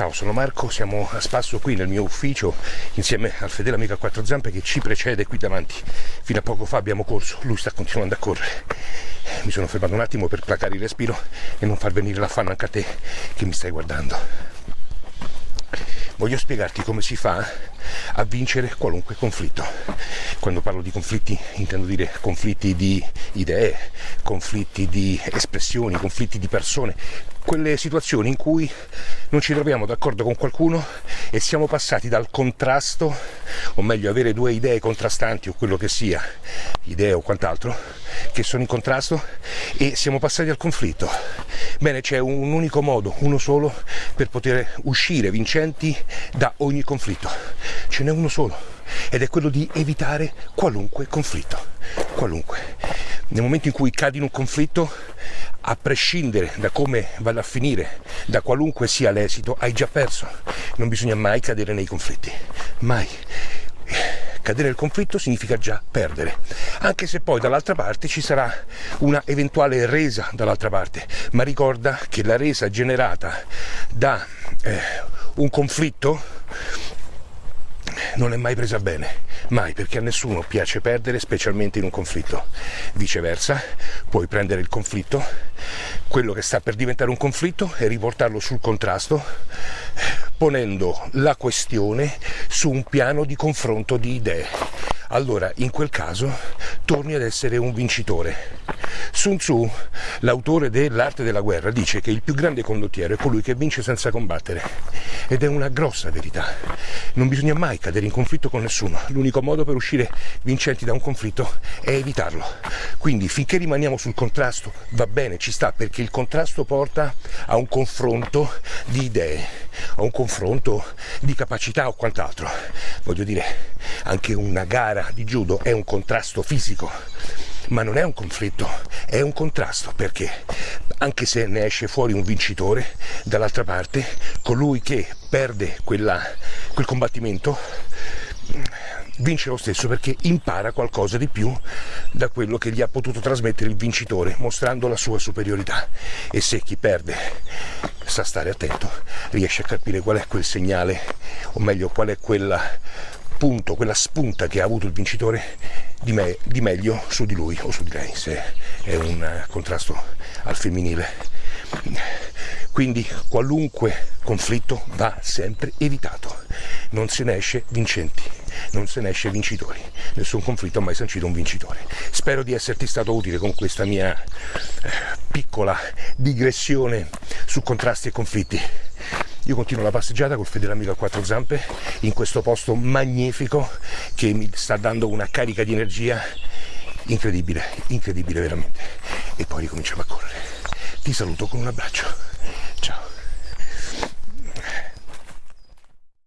Ciao, sono Marco, siamo a spasso qui nel mio ufficio insieme al fedele amico a quattro zampe che ci precede qui davanti. Fino a poco fa abbiamo corso, lui sta continuando a correre. Mi sono fermato un attimo per placare il respiro e non far venire l'affanno anche a te che mi stai guardando. Voglio spiegarti come si fa a vincere qualunque conflitto. Quando parlo di conflitti intendo dire conflitti di idee, conflitti di espressioni, conflitti di persone, quelle situazioni in cui non ci troviamo d'accordo con qualcuno e siamo passati dal contrasto, o meglio avere due idee contrastanti o quello che sia, idee o quant'altro, che sono in contrasto e siamo passati al conflitto. Bene, c'è un unico modo, uno solo, per poter uscire vincenti da ogni conflitto. Ce n'è uno solo ed è quello di evitare qualunque conflitto. Qualunque. Nel momento in cui cadi in un conflitto, a prescindere da come vada a finire, da qualunque sia l'esito, hai già perso. Non bisogna mai cadere nei conflitti. Mai. Cadere nel conflitto significa già perdere, anche se poi dall'altra parte ci sarà una eventuale resa dall'altra parte, ma ricorda che la resa generata da eh, un conflitto non è mai presa bene, mai, perché a nessuno piace perdere, specialmente in un conflitto. Viceversa, puoi prendere il conflitto, quello che sta per diventare un conflitto, e riportarlo sul contrasto, ponendo la questione su un piano di confronto di idee. Allora, in quel caso, torni ad essere un vincitore. Sun Tzu, l'autore dell'arte della guerra, dice che il più grande condottiero è colui che vince senza combattere. Ed è una grossa verità. Non bisogna mai cadere in conflitto con nessuno. L'unico modo per uscire vincenti da un conflitto è evitarlo. Quindi finché rimaniamo sul contrasto va bene, ci sta, perché il contrasto porta a un confronto di idee, a un confronto di capacità o quant'altro. Voglio dire, anche una gara di judo è un contrasto fisico ma non è un conflitto, è un contrasto, perché anche se ne esce fuori un vincitore, dall'altra parte colui che perde quella, quel combattimento vince lo stesso perché impara qualcosa di più da quello che gli ha potuto trasmettere il vincitore, mostrando la sua superiorità. E se chi perde sa stare attento, riesce a capire qual è quel segnale, o meglio qual è quella punto, quella spunta che ha avuto il vincitore di, me, di meglio su di lui o su di lei, se è un contrasto al femminile. Quindi qualunque conflitto va sempre evitato, non se ne esce vincenti, non se ne esce vincitori, nessun conflitto ha mai sancito un vincitore. Spero di esserti stato utile con questa mia eh, piccola digressione su contrasti e conflitti. Io continuo la passeggiata col fedele amico a quattro zampe in questo posto magnifico che mi sta dando una carica di energia incredibile, incredibile veramente. E poi ricominciamo a correre. Ti saluto con un abbraccio.